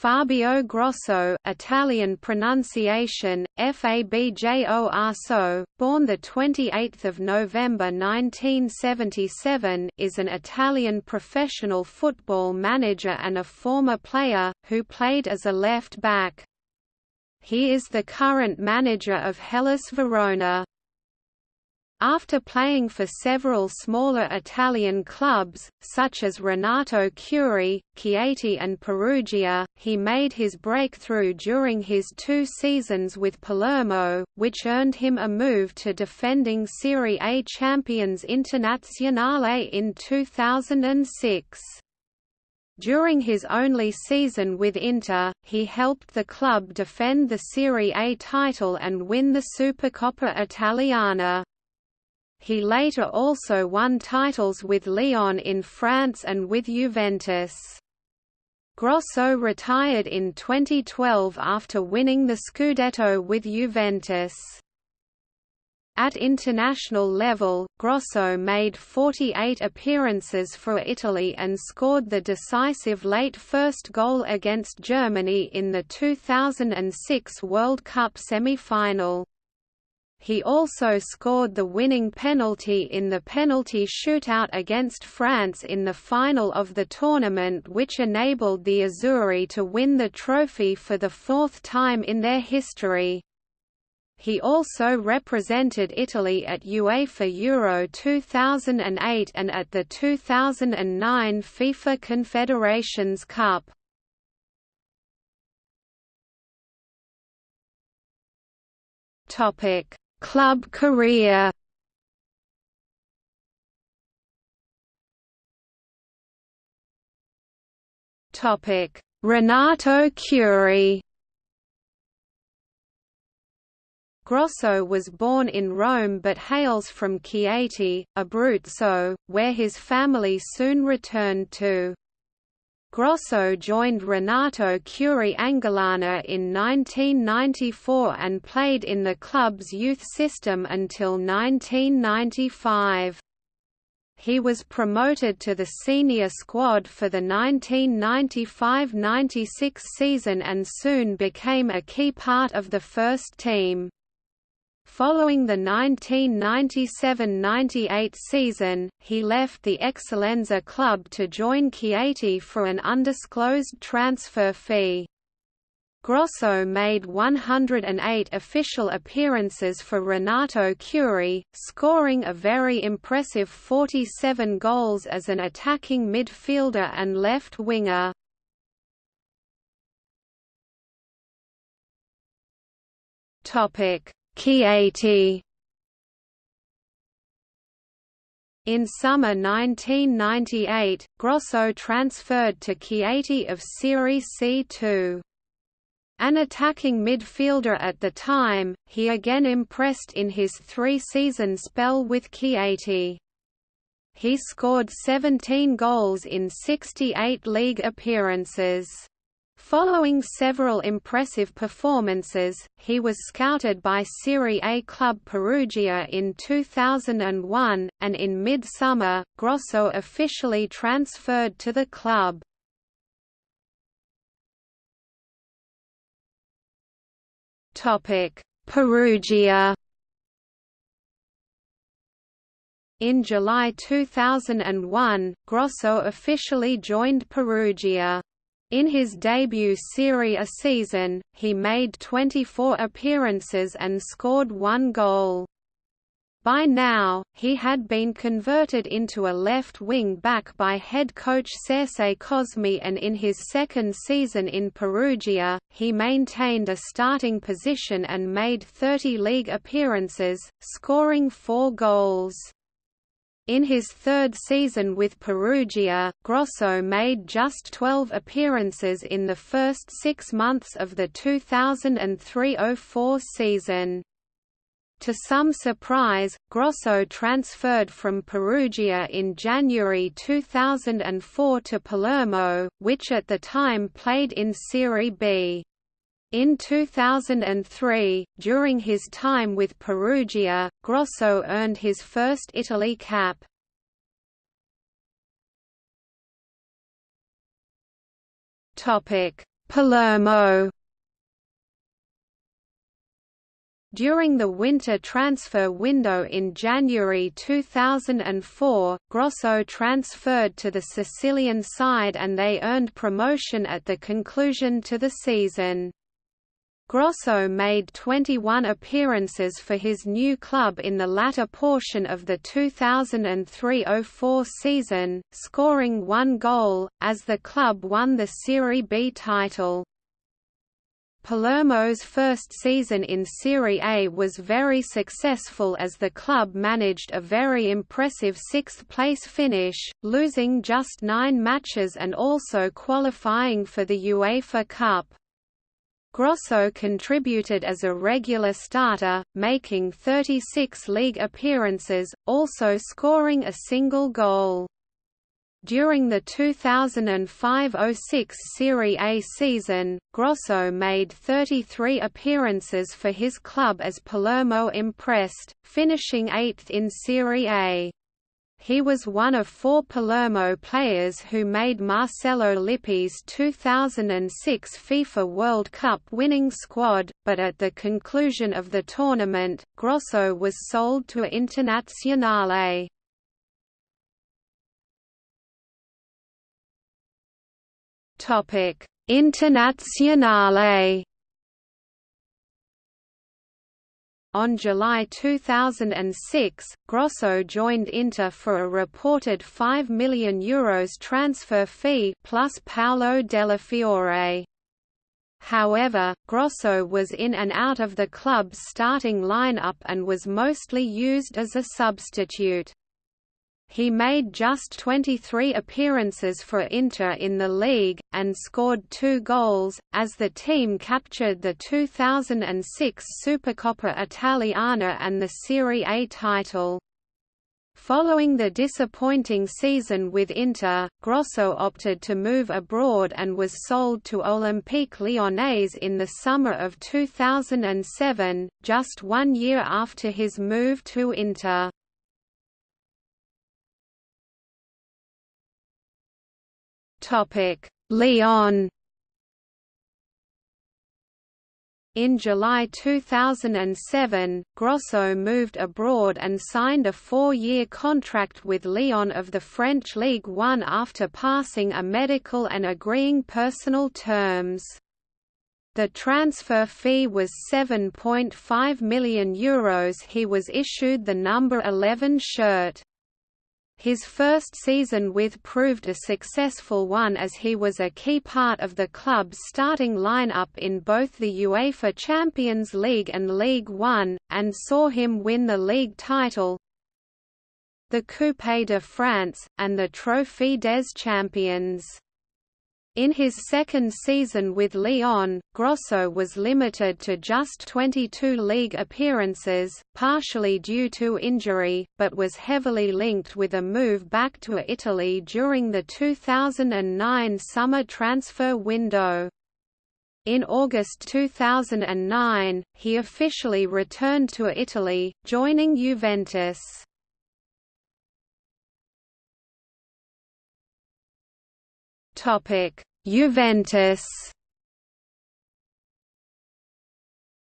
Fabio Grosso Italian pronunciation, Fabio Arso, born 28 November 1977 is an Italian professional football manager and a former player, who played as a left-back. He is the current manager of Hellas Verona. After playing for several smaller Italian clubs, such as Renato Curi, Chieti and Perugia, he made his breakthrough during his two seasons with Palermo, which earned him a move to defending Serie A champions Internazionale in 2006. During his only season with Inter, he helped the club defend the Serie A title and win the Supercoppa Italiana. He later also won titles with Lyon in France and with Juventus. Grosso retired in 2012 after winning the Scudetto with Juventus. At international level, Grosso made 48 appearances for Italy and scored the decisive late first goal against Germany in the 2006 World Cup semi-final. He also scored the winning penalty in the penalty shootout against France in the final of the tournament which enabled the Azzurri to win the trophy for the fourth time in their history. He also represented Italy at UEFA Euro 2008 and at the 2009 FIFA Confederations Cup. Topic Club career Topic: Renato Curi. Grosso was born in Rome but hails from Chieti, Abruzzo, where his family soon returned to. Grosso joined Renato Curi Angolana in 1994 and played in the club's youth system until 1995. He was promoted to the senior squad for the 1995–96 season and soon became a key part of the first team. Following the 1997–98 season, he left the Eccellenza club to join Chieti for an undisclosed transfer fee. Grosso made 108 official appearances for Renato Curi, scoring a very impressive 47 goals as an attacking midfielder and left winger. Topic Chieti In summer 1998, Grosso transferred to Chieti of Serie C2. An attacking midfielder at the time, he again impressed in his three-season spell with Chieti. He scored 17 goals in 68 league appearances. Following several impressive performances, he was scouted by Serie A club Perugia in 2001, and in mid-summer, Grosso officially transferred to the club. Perugia In July 2001, Grosso officially joined Perugia. In his debut Serie A season, he made 24 appearances and scored one goal. By now, he had been converted into a left wing back by head coach Serse Cosmi and in his second season in Perugia, he maintained a starting position and made 30 league appearances, scoring four goals. In his third season with Perugia, Grosso made just 12 appearances in the first six months of the 2003–04 season. To some surprise, Grosso transferred from Perugia in January 2004 to Palermo, which at the time played in Serie B. In 2003, during his time with Perugia, Grosso earned his first Italy cap. Palermo During the winter transfer window in January 2004, Grosso transferred to the Sicilian side and they earned promotion at the conclusion to the season. Grosso made 21 appearances for his new club in the latter portion of the 2003–04 season, scoring one goal, as the club won the Serie B title. Palermo's first season in Serie A was very successful as the club managed a very impressive sixth-place finish, losing just nine matches and also qualifying for the UEFA Cup. Grosso contributed as a regular starter, making 36 league appearances, also scoring a single goal. During the 2005–06 Serie A season, Grosso made 33 appearances for his club as Palermo impressed, finishing eighth in Serie A. He was one of four Palermo players who made Marcello Lippi's 2006 FIFA World Cup winning squad, but at the conclusion of the tournament, Grosso was sold to Internazionale. Internazionale. On July 2006, Grosso joined Inter for a reported €5 million Euros transfer fee plus Paolo Dellafiore. However, Grosso was in and out of the club's starting lineup and was mostly used as a substitute. He made just 23 appearances for Inter in the league, and scored two goals, as the team captured the 2006 Supercoppa Italiana and the Serie A title. Following the disappointing season with Inter, Grosso opted to move abroad and was sold to Olympique Lyonnais in the summer of 2007, just one year after his move to Inter. Topic: Lyon. In July 2007, Grosso moved abroad and signed a four-year contract with Lyon of the French League One after passing a medical and agreeing personal terms. The transfer fee was €7.5 million Euros he was issued the number 11 shirt. His first season with proved a successful one as he was a key part of the club's starting lineup in both the UEFA Champions League and League One, and saw him win the league title, the Coupe de France, and the Trophée des Champions. In his second season with Lyon, Grosso was limited to just 22 league appearances, partially due to injury, but was heavily linked with a move back to Italy during the 2009 summer transfer window. In August 2009, he officially returned to Italy, joining Juventus. Topic: Juventus.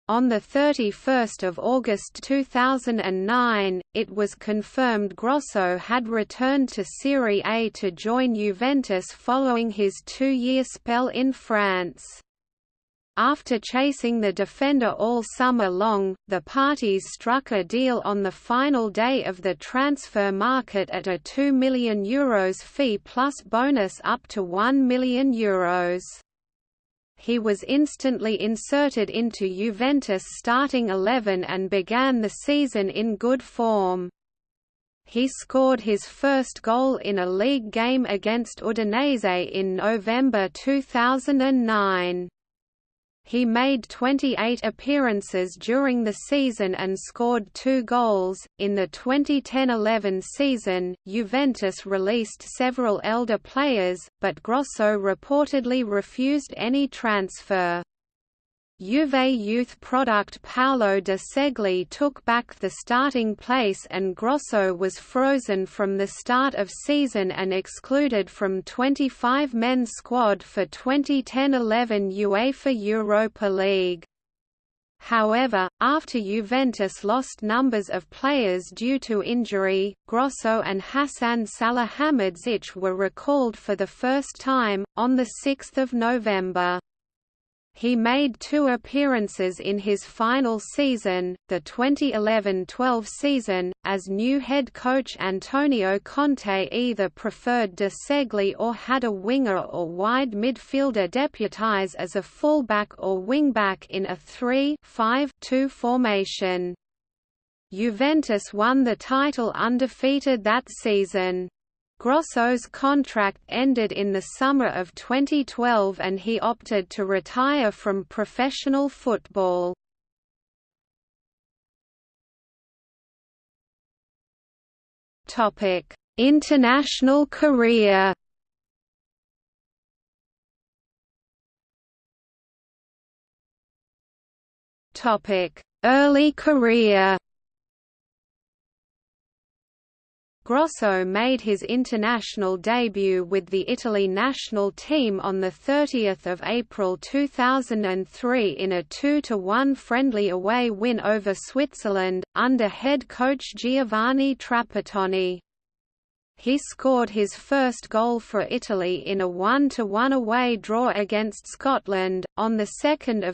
On 31 August 2009, it was confirmed Grosso had returned to Serie A to join Juventus following his two-year spell in France. After chasing the defender all summer long, the parties struck a deal on the final day of the transfer market at a €2 million Euros fee plus bonus up to €1 million Euros. He was instantly inserted into Juventus starting 11 and began the season in good form. He scored his first goal in a league game against Udinese in November 2009. He made 28 appearances during the season and scored two goals. In the 2010-11 season, Juventus released several elder players, but Grosso reportedly refused any transfer. Juve youth product Paolo De Ceglie took back the starting place and Grosso was frozen from the start of season and excluded from 25 men's squad for 2010–11 UEFA Europa League. However, after Juventus lost numbers of players due to injury, Grosso and Hasan Salihamidzic were recalled for the first time, on 6 November. He made two appearances in his final season, the 2011–12 season, as new head coach Antonio Conte either preferred De Ceglie or had a winger or wide midfielder deputise as a fullback or wingback in a 3-5-2 formation. Juventus won the title undefeated that season. Grosso's contract ended in the summer of 2012 and he opted to retire from professional football. International career Early career Grosso made his international debut with the Italy national team on 30 April 2003 in a 2–1 friendly away win over Switzerland, under head coach Giovanni Trapattoni. He scored his first goal for Italy in a 1–1 away draw against Scotland, on 2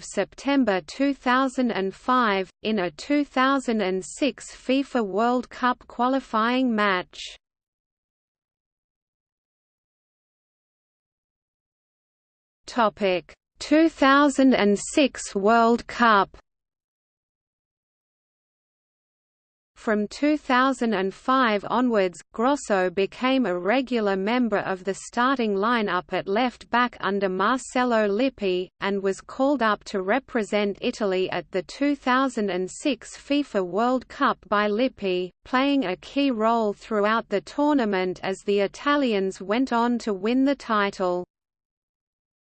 September 2005, in a 2006 FIFA World Cup qualifying match. Topic 2006 World Cup From 2005 onwards, Grosso became a regular member of the starting lineup at left-back under Marcello Lippi, and was called up to represent Italy at the 2006 FIFA World Cup by Lippi, playing a key role throughout the tournament as the Italians went on to win the title.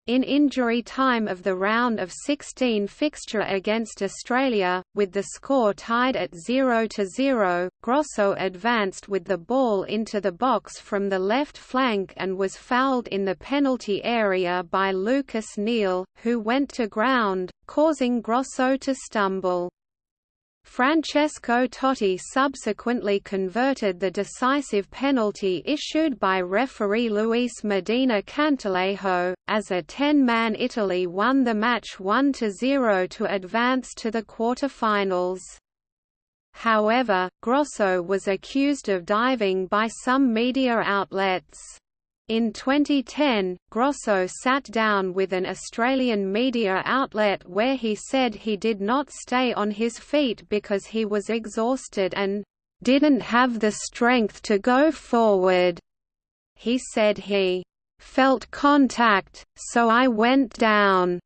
In injury time of the round of 16 fixture against Australia, with the score tied at 0–0, Grosso advanced with the ball into the box from the left flank and was fouled in the penalty area by Lucas Neill, who went to ground, causing Grosso to stumble. Francesco Totti subsequently converted the decisive penalty issued by referee Luis Medina Cantalejo, as a 10-man Italy won the match 1–0 to advance to the quarter-finals. However, Grosso was accused of diving by some media outlets. In 2010, Grosso sat down with an Australian media outlet where he said he did not stay on his feet because he was exhausted and didn't have the strength to go forward. He said he felt contact, so I went down,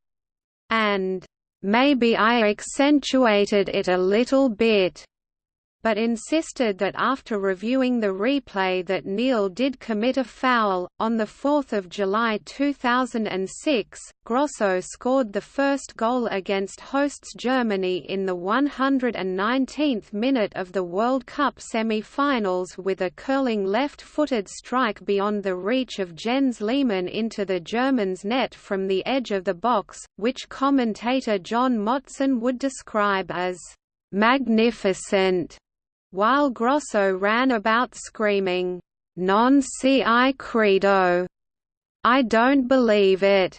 and maybe I accentuated it a little bit but insisted that after reviewing the replay that Neill did commit a foul. On 4 July 2006, Grosso scored the first goal against hosts Germany in the 119th minute of the World Cup semi-finals with a curling left-footed strike beyond the reach of Jens Lehmann into the Germans' net from the edge of the box, which commentator John Motson would describe as magnificent while Grosso ran about screaming, Non si credo, I don't believe it,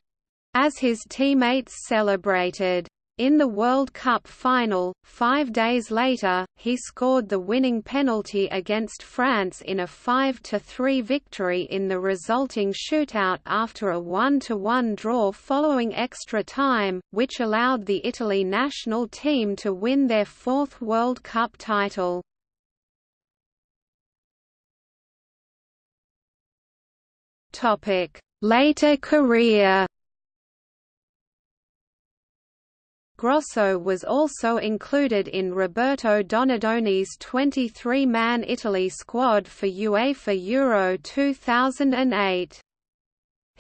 as his teammates celebrated. In the World Cup final, five days later, he scored the winning penalty against France in a 5–3 victory in the resulting shootout after a 1–1 draw following extra time, which allowed the Italy national team to win their fourth World Cup title. Later career Grosso was also included in Roberto Donadoni's 23-man Italy squad for UEFA Euro 2008.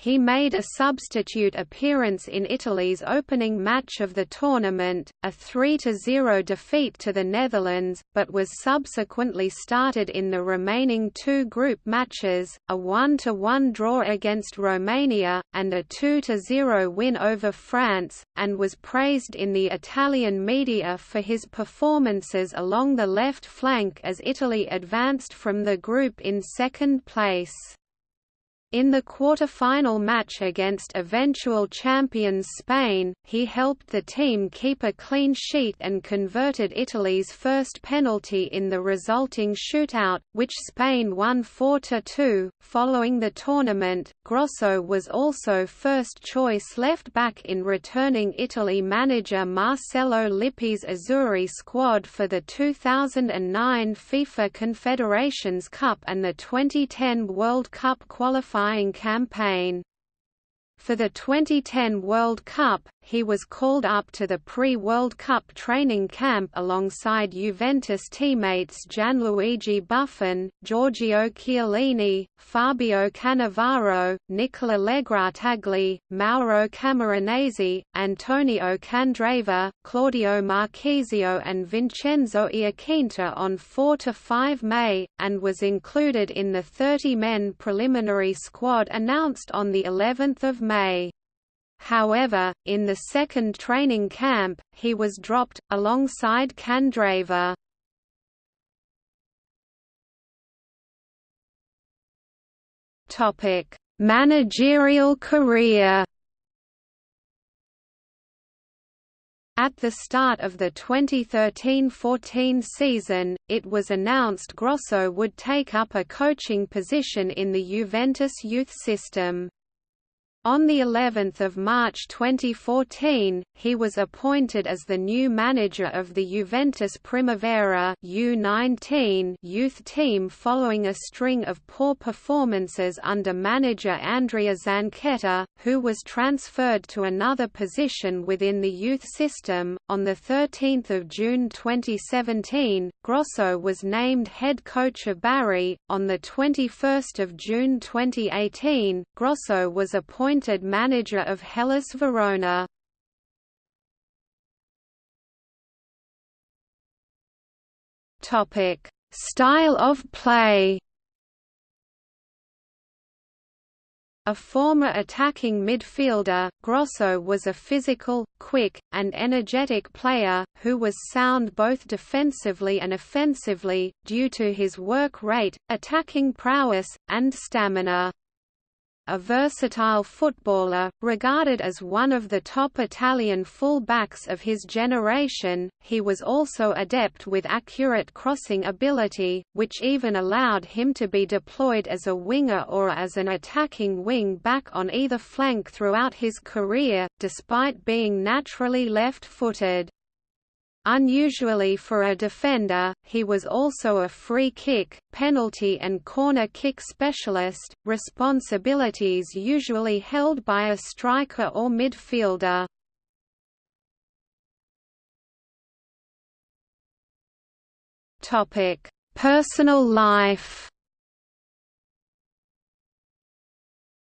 He made a substitute appearance in Italy's opening match of the tournament, a 3–0 defeat to the Netherlands, but was subsequently started in the remaining two group matches, a 1–1 draw against Romania, and a 2–0 win over France, and was praised in the Italian media for his performances along the left flank as Italy advanced from the group in second place. In the quarter-final match against eventual champions Spain, he helped the team keep a clean sheet and converted Italy's first penalty in the resulting shootout, which Spain won 4–2. Following the tournament, Grosso was also first-choice left-back in returning Italy manager Marcello Lippi's Azzurri squad for the 2009 FIFA Confederations Cup and the 2010 World Cup qualifying qualifying campaign. For the 2010 World Cup, he was called up to the pre-World Cup training camp alongside Juventus teammates Gianluigi Buffon, Giorgio Chiellini, Fabio Cannavaro, Nicola Legrottaglie, Mauro Camoranesi, Antonio Candreva, Claudio Marchisio and Vincenzo Iaquinta on 4–5 May, and was included in the 30-men preliminary squad announced on the 11th of May. However, in the second training camp, he was dropped, alongside Candreva. Managerial career At the start of the 2013–14 season, it was announced Grosso would take up a coaching position in the Juventus youth system. On the 11th of March 2014, he was appointed as the new manager of the Juventus Primavera U19 youth team following a string of poor performances under manager Andrea Zanchetta, who was transferred to another position within the youth system. On the 13th of June 2017, Grosso was named head coach of Bari. On the 21st of June 2018, Grosso was appointed appointed manager of Hellas Verona. Topic: Style of play. A former attacking midfielder, Grosso was a physical, quick, and energetic player, who was sound both defensively and offensively, due to his work rate, attacking prowess, and stamina a versatile footballer, regarded as one of the top Italian full-backs of his generation, he was also adept with accurate crossing ability, which even allowed him to be deployed as a winger or as an attacking wing-back on either flank throughout his career, despite being naturally left-footed. Unusually for a defender, he was also a free kick, penalty and corner kick specialist, responsibilities usually held by a striker or midfielder. Personal life.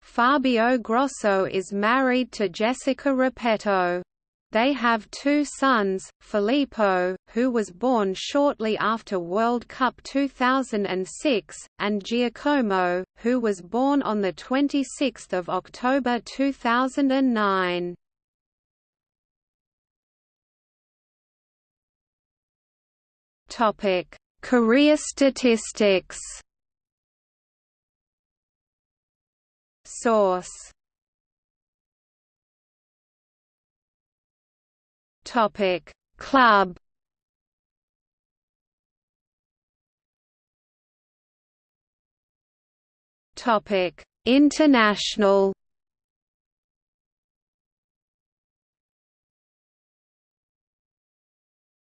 Fabio Grosso is married to Jessica Repetto. They have two sons, Filippo, who was born shortly after World Cup 2006, and Giacomo, who was born on 26 October 2009. Career statistics Source Topic Club Topic International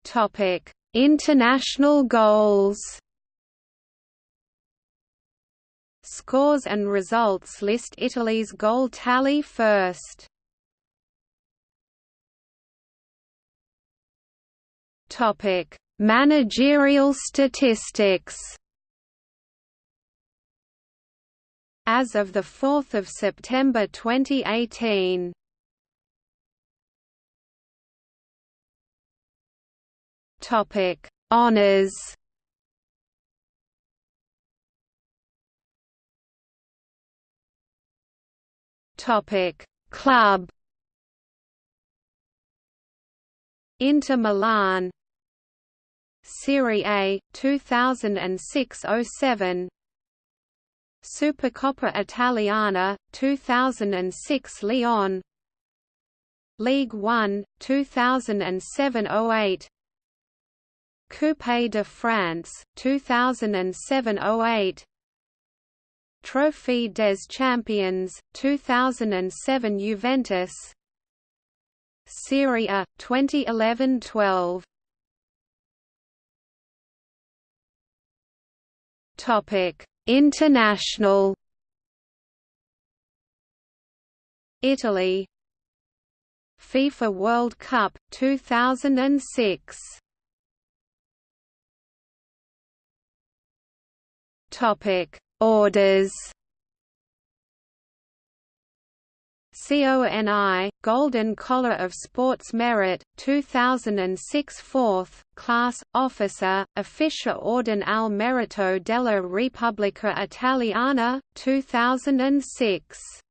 Topic International goals Scores and results list Italy's goal tally first Topic: Managerial statistics. as of 4 September 2018. Topic Honors Topic Club Inter Milan Serie A 2006-07 Supercoppa Italiana 2006 Lyon. League 1 2007-08 Coupe de France 2007-08 Trophée des Champions 2007 Juventus. Serie A 2011-12 International. Italy. FIFA World Cup 2006 Topic Orders CONI, Golden Collar of Sports Merit, 2006 4th, Class, Officer, Officia Orden al Merito della Repubblica Italiana, 2006